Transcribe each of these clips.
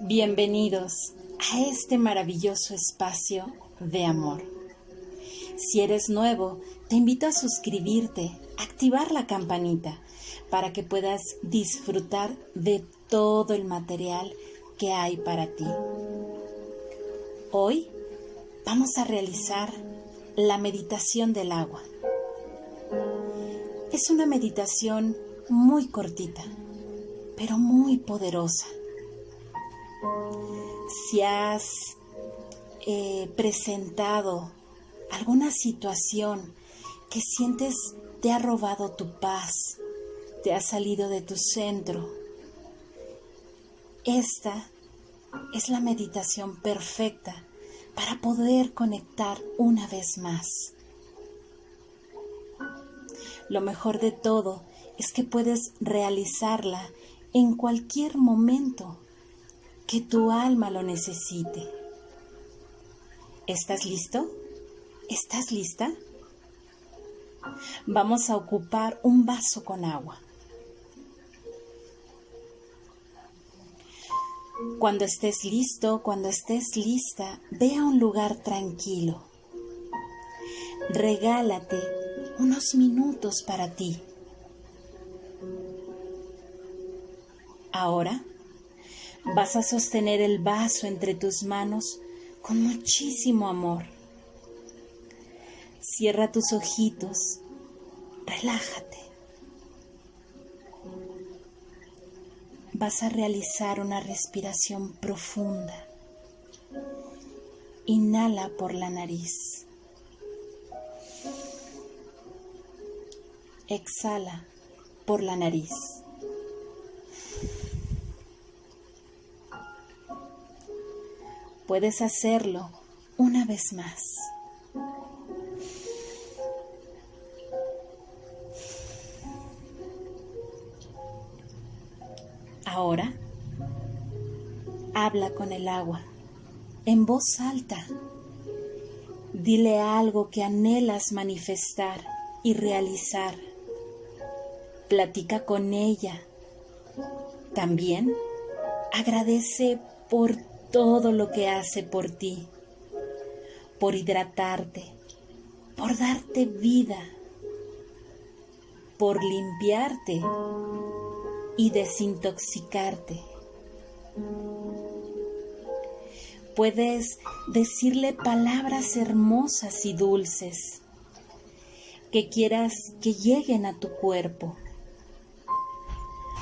Bienvenidos a este maravilloso espacio de amor. Si eres nuevo, te invito a suscribirte, activar la campanita para que puedas disfrutar de todo el material que hay para ti. Hoy vamos a realizar la meditación del agua. Es una meditación muy cortita, pero muy poderosa si has eh, presentado alguna situación que sientes te ha robado tu paz, te ha salido de tu centro, esta es la meditación perfecta para poder conectar una vez más. Lo mejor de todo es que puedes realizarla en cualquier momento que tu alma lo necesite. ¿Estás listo? ¿Estás lista? Vamos a ocupar un vaso con agua. Cuando estés listo, cuando estés lista, ve a un lugar tranquilo. Regálate unos minutos para ti. Ahora Vas a sostener el vaso entre tus manos con muchísimo amor. Cierra tus ojitos, relájate. Vas a realizar una respiración profunda. Inhala por la nariz. Exhala por la nariz. Puedes hacerlo una vez más. Ahora, habla con el agua en voz alta. Dile algo que anhelas manifestar y realizar. Platica con ella. También agradece por todo lo que hace por ti, por hidratarte, por darte vida, por limpiarte y desintoxicarte. Puedes decirle palabras hermosas y dulces que quieras que lleguen a tu cuerpo.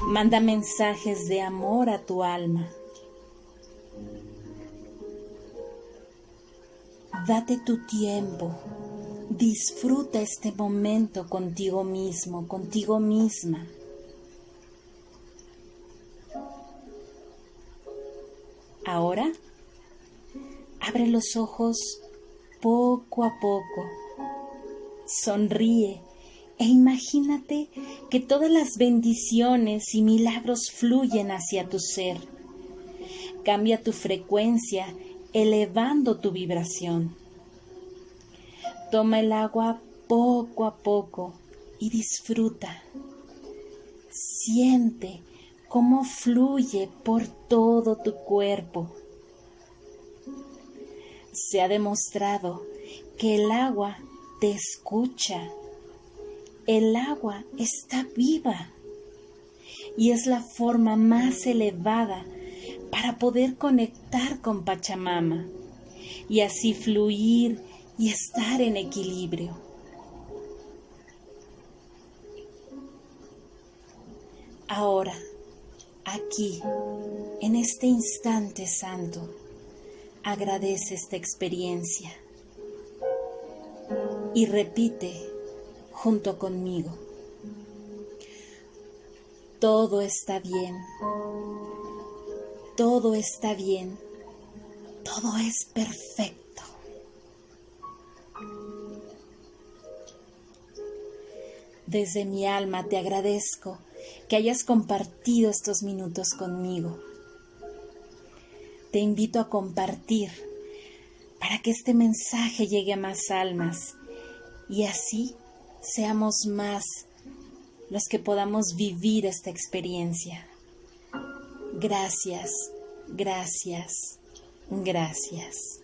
Manda mensajes de amor a tu alma. Date tu tiempo. Disfruta este momento contigo mismo, contigo misma. Ahora, abre los ojos poco a poco. Sonríe e imagínate que todas las bendiciones y milagros fluyen hacia tu ser. Cambia tu frecuencia elevando tu vibración. Toma el agua poco a poco y disfruta. Siente cómo fluye por todo tu cuerpo. Se ha demostrado que el agua te escucha. El agua está viva y es la forma más elevada para poder conectar con Pachamama y así fluir y estar en equilibrio. Ahora, aquí, en este instante santo, agradece esta experiencia y repite junto conmigo. Todo está bien todo está bien, todo es perfecto. Desde mi alma te agradezco que hayas compartido estos minutos conmigo. Te invito a compartir para que este mensaje llegue a más almas y así seamos más los que podamos vivir esta experiencia. Gracias, Gracias, gracias.